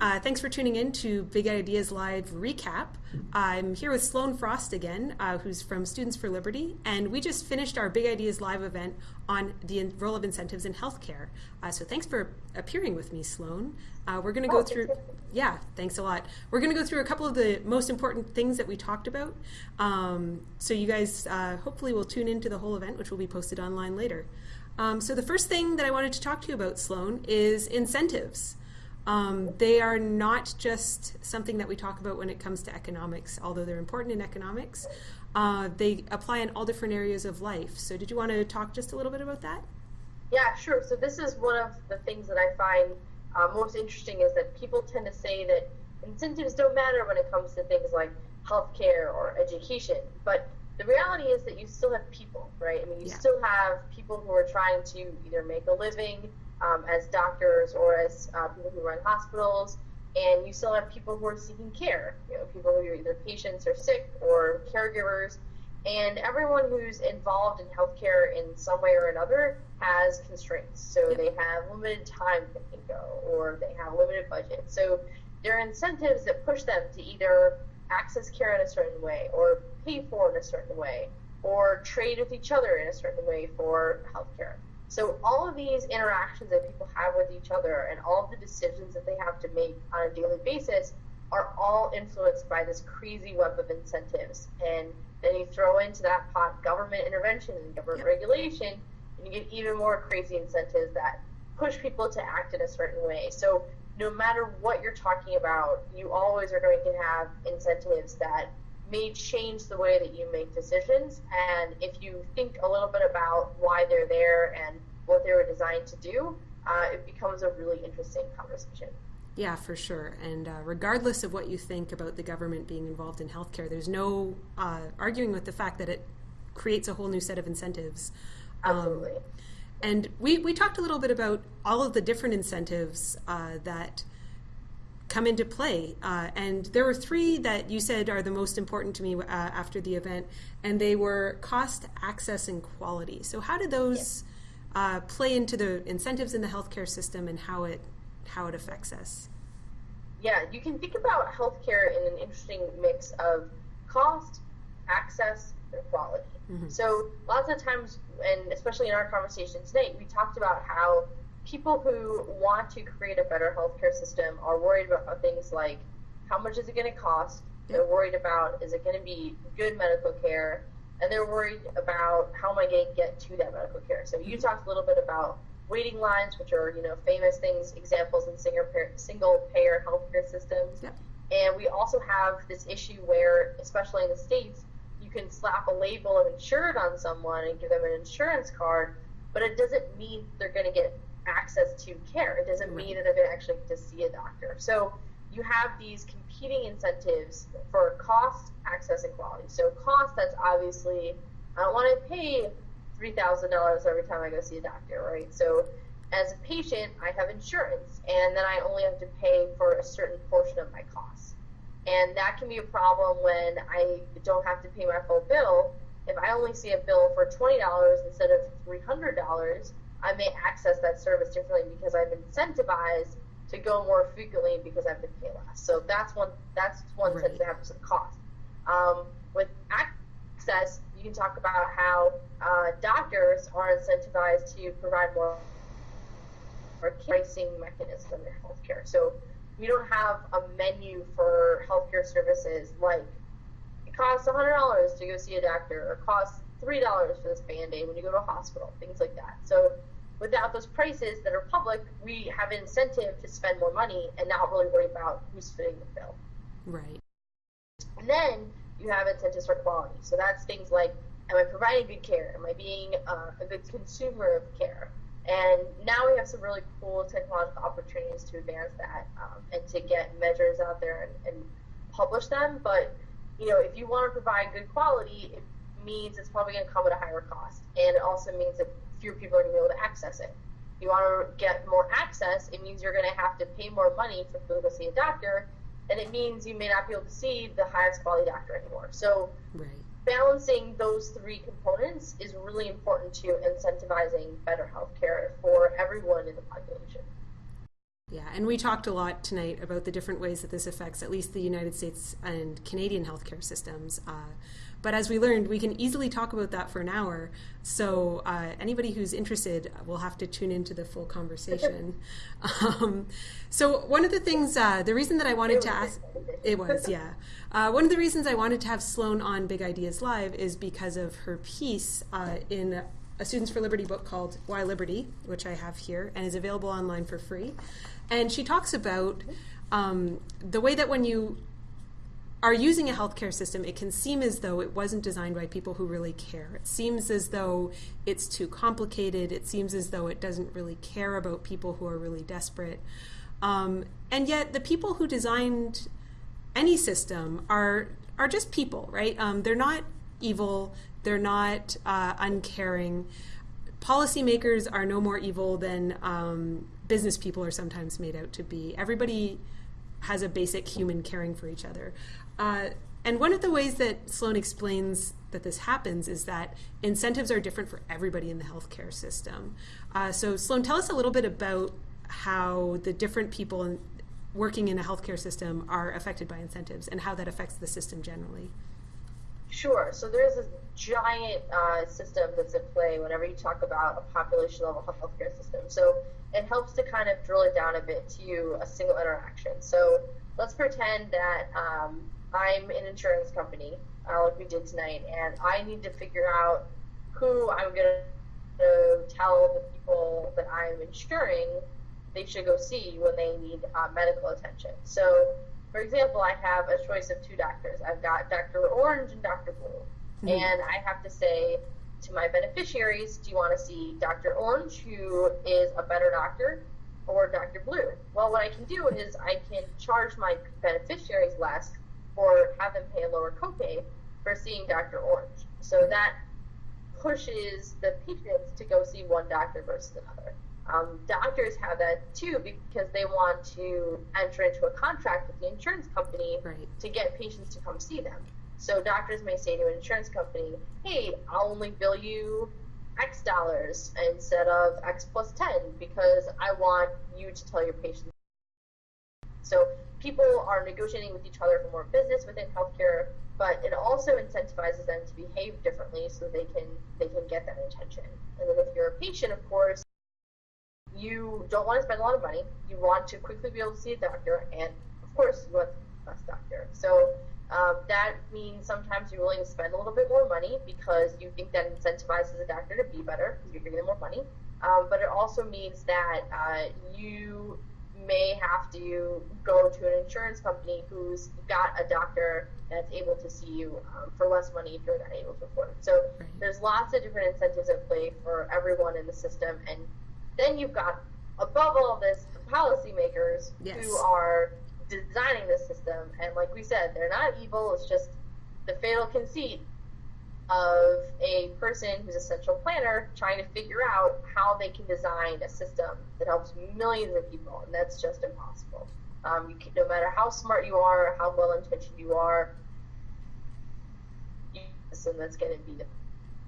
Uh, thanks for tuning in to Big Ideas Live recap. I'm here with Sloan Frost again, uh, who's from Students for Liberty, and we just finished our Big Ideas Live event on the role of incentives in healthcare. Uh, so thanks for appearing with me, Sloan. Uh, we're going to go Oh, through, yeah, thanks a lot. We're going to go through a couple of the most important things that we talked about. Um, so you guys uh, hopefully will tune into the whole event, which will be posted online later. Um, so the first thing that I wanted to talk to you about, Sloan, is incentives. Um, they are not just something that we talk about when it comes to economics, although they're important in economics. Uh, they apply in all different areas of life. So, did you want to talk just a little bit about that? Yeah, sure. So this is one of the things that I find uh, most interesting is that people tend to say that incentives don't matter when it comes to things like healthcare or education, but the reality is that you still have people, right? I mean, you Yeah. still have people who are trying to either make a living um, as doctors or as uh, people who run hospitals, and you still have people who are seeking care. You know, people who are either patients or sick or caregivers, and everyone who's involved in healthcare in some way or another has constraints. So Yep. they have limited time they can go, or they have limited budget. So there are incentives that push them to either access care in a certain way, or pay for it in a certain way, or trade with each other in a certain way for healthcare. So all of these interactions that people have with each other and all of the decisions that they have to make on a daily basis are all influenced by this crazy web of incentives. And then you throw into that pot government intervention and government Yep. regulation, and you get even more crazy incentives that push people to act in a certain way. So no matter what you're talking about, you always are going to have incentives that may change the way that you make decisions. And if you think a little bit about why they're there and what they were designed to do, uh, it becomes a really interesting conversation. Yeah, for sure. And uh, regardless of what you think about the government being involved in healthcare, there's no uh, arguing with the fact that it creates a whole new set of incentives. Um, Absolutely. and we, we talked a little bit about all of the different incentives uh, that come into play. Uh, and there were three that you said are the most important to me uh, after the event, and they were cost, access, and quality. So, how do those uh, play into the incentives in the healthcare system and how it how it affects us? Yeah, you can think about healthcare in an interesting mix of cost, access, and quality. Mhm. So lots of times, and especially in our conversation today, we talked about how people who want to create a better healthcare system are worried about things like how much is it going to cost? They're worried about is it going to be good medical care? And they're worried about how am I going to get to that medical care? So you mm-hmm. talked a little bit about waiting lines, which are you know famous things, examples in single payer, single payer healthcare systems. And we also have this issue where, especially in the states, you can slap a label of insured on someone and give them an insurance card, but it doesn't mean they're going to get access to care. It doesn't mean that they're going to actually get to see a doctor. So you have these competing incentives for cost, access, and quality. So cost, that's obviously I don't want to pay three thousand dollars every time I go see a doctor, right? So as a patient, I have insurance, and then I only have to pay for a certain portion of my costs. And that can be a problem when I don't have to pay my full bill. If I only see a bill for $20 instead of $300, I may access that service differently because I'm incentivized to go more frequently because I have to pay less. So that's one that's one Right. sense that happens with cost. Um, with access, you can talk about how uh, doctors are incentivized to provide more or pricing mechanism in healthcare. So we don't have a menu for healthcare services like it costs $100 to go see a doctor or costs $3 for this band-aid when you go to a hospital, things like that. So without those prices that are public, we have an incentive to spend more money and not really worry about who's fitting the bill. Right. And then you have incentives for quality. So that's things like, am I providing good care? Am I being uh, a good consumer of care? And now we have some really cool technological opportunities to advance that um, and to get measures out there and, and publish them. But you know, if you want to provide good quality, it means it's probably going to come at a higher cost, and it also means that fewer people are going to be able to access it. If you want to get more access, it means you're going to have to pay more money for people to see a doctor, and it means you may not be able to see the highest quality doctor anymore. So Right. balancing those three components is really important to incentivizing better healthcare for everyone in the population. Yeah, and we talked a lot tonight about the different ways that this affects at least the United States and Canadian healthcare systems. Uh, but as we learned, we can easily talk about that for an hour. So uh, anybody who's interested will have to tune into the full conversation. um, so one of the things, uh, the reason that I wanted to ask, it was yeah. Uh, one of the reasons I wanted to have Sloan on Big Ideas Live is because of her piece uh, in a Students for Liberty book called Why Liberty, which I have here and is available online for free. And she talks about um, the way that when you are using a healthcare system, it can seem as though it wasn't designed by people who really care. It seems as though it's too complicated. It seems as though it doesn't really care about people who are really desperate. Um, and yet, the people who designed any system are are just people, right? Um, they're not evil. They're not uh, uncaring. Policymakers are no more evil than um, business people are sometimes made out to be. Everybody has a basic human caring for each other. Uh, and one of the ways that Sloan explains that this happens is that incentives are different for everybody in the healthcare system. Uh, so, Sloan, tell us a little bit about how the different people in, working in a healthcare system are affected by incentives and how that affects the system generally. Sure. So there's this giant uh, system that's at play whenever you talk about a population level healthcare system. So it helps to kind of drill it down a bit to a single interaction. So let's pretend that um, I'm an insurance company, uh, like we did tonight, and I need to figure out who I'm going to tell the people that I'm insuring they should go see when they need uh, medical attention. So, for example, I have a choice of two doctors. I've got Dr. Orange and Dr. Blue. Mm-hmm. And I have to say to my beneficiaries, do you want to see Dr. Orange, who is a better doctor, or Dr. Blue? Well, what I can do is I can charge my beneficiaries less or have them pay a lower copay for seeing Dr. Orange. So that pushes the patients to go see one doctor versus another. Um, doctors have that too because they want to enter into a contract with the insurance company right. to get patients to come see them. So doctors may say to an insurance company, "Hey, I'll only bill you X dollars instead of X plus 10 because I want you to tell your patients." So people are negotiating with each other for more business within healthcare, but it also incentivizes them to behave differently so they can they can get that attention. And then if you're a patient, of course, you don't want to spend a lot of money. You want to quickly be able to see a doctor, and of course, you want the best doctor. So um, that means sometimes you're willing to spend a little bit more money because you think that incentivizes a doctor to be better because you're giving them more money. Um, but it also means that uh, you may have to go to an insurance company who's got a doctor that's able to see you um, for less money if you're not able to afford it. So there's lots of different incentives at play for everyone in the system, and then you've got, above all this, the policymakers yes. who are designing this system. And like we said, they're not evil. It's just the fatal conceit of a person who's a central planner trying to figure out how they can design a system that helps millions of people, and that's just impossible. Um, you can, no matter how smart you are, how well intentioned you are, system that's going to be the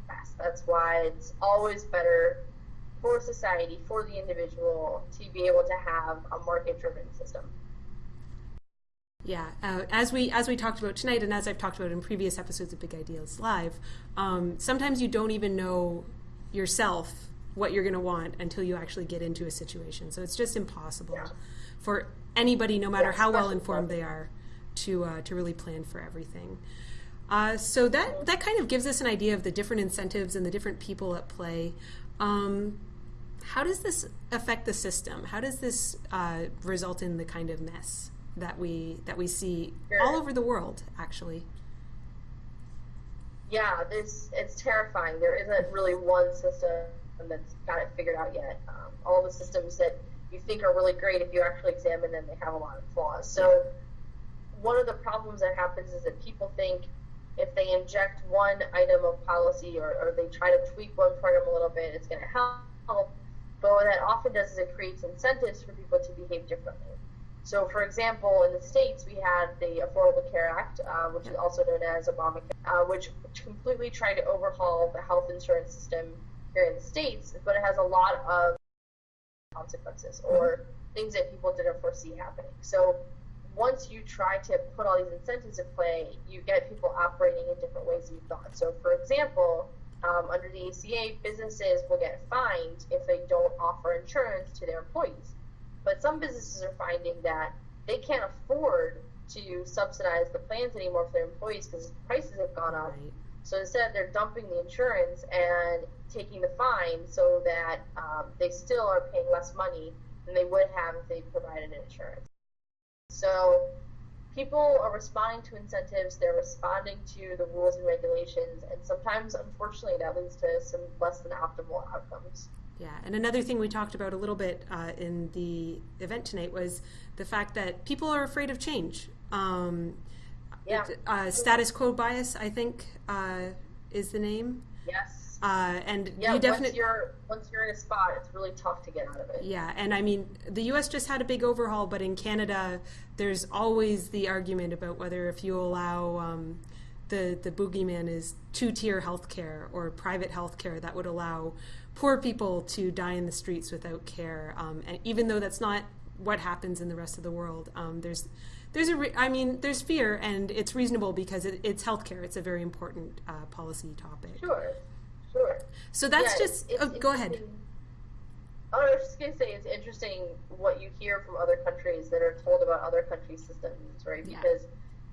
best. That's why it's always better for society, for the individual, to be able to have a market-driven system. Yeah, uh, as we as we talked about tonight, and as I've talked about in previous episodes of Big Ideas Live, um, sometimes you don't even know yourself what you're going to want until you actually get into a situation. So it's just impossible yeah. for anybody, no matter yeah, how well informed they are, to uh, to really plan for everything. Uh, so that that kind of gives us an idea of the different incentives and the different people at play. Um, how does this affect the system? How does this uh, result in the kind of mess that we that we see sure. all over the world, actually? Yeah, this it's terrifying. There isn't really one system that's got it figured out yet. Um, all the systems that you think are really great, if you actually examine them, they have a lot of flaws. So one of the problems that happens is that people think if they inject one item of policy or, or they try to tweak one program a little bit, it's going to help. But what that often does is it creates incentives for people to behave differently. So, for example, in the states, we had the Affordable Care Act, uh, which is also known as Obamacare, uh, which completely tried to overhaul the health insurance system here in the states, but it has a lot of consequences or things that people didn't foresee happening. So once you try to put all these incentives in play, you get people operating in different ways than you thought. So, for example, um, under the ACA, businesses will get fined if they don't offer insurance to their employees. But some businesses are finding that they can't afford to subsidize the plans anymore for their employees because prices have gone up. Right. So instead, they're dumping the insurance and taking the fine so that um, they still are paying less money than they would have if they provided insurance. So people are responding to incentives, they're responding to the rules and regulations, and sometimes, unfortunately, that leads to some less than optimal outcomes. Yeah, and another thing we talked about a little bit uh, in the event tonight was the fact that people are afraid of change. Um, Yeah. it- uh, status quo bias, I think, uh, is the name. Yes. Uh, and Yeah, you once you're once you're in a spot, it's really tough to get out of it. Yeah, and I mean, the U.S. just had a big overhaul, but in Canada, there's always the argument about whether if you allow um, the the boogeyman is two-tier healthcare or private healthcare that would allow poor people to die in the streets without care, um, and even though that's not what happens in the rest of the world, um, there's there's a re- I mean, there's fear, and it's reasonable because it, it's healthcare. It's a very important uh, policy topic. Sure. So that's Yeah, just. it's- oh, go ahead. Oh, I was just gonna say it's interesting what you hear from other countries that are told about other countries' systems, right? Yeah. Because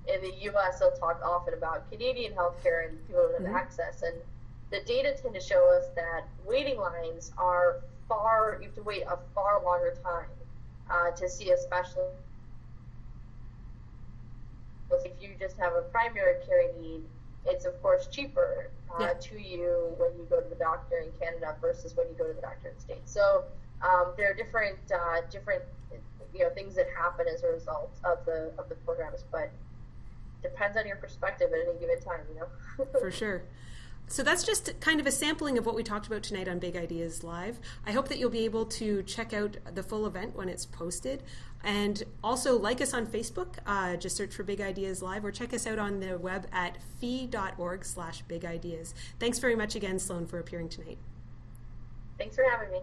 in the U.S. they'll talk often about Canadian healthcare and people don't have Mhm. access, and the data tend to show us that waiting lines are far. You have to wait a far longer time uh, to see a specialist. If you just have a primary care need, it's of course cheaper uh, Yeah. to you when you go to the doctor in Canada versus when you go to the doctor in the States. So um, there are different uh, different you know things that happen as a result of the of the programs, but depends on your perspective at any given time. You know. For sure. So that's just kind of a sampling of what we talked about tonight on Big Ideas Live. I hope that you'll be able to check out the full event when it's posted. And also like us on Facebook, uh, just search for Big Ideas Live, or check us out on the web at fee.org slash big ideas. Thanks very much again, Sloan, for appearing tonight. Thanks for having me.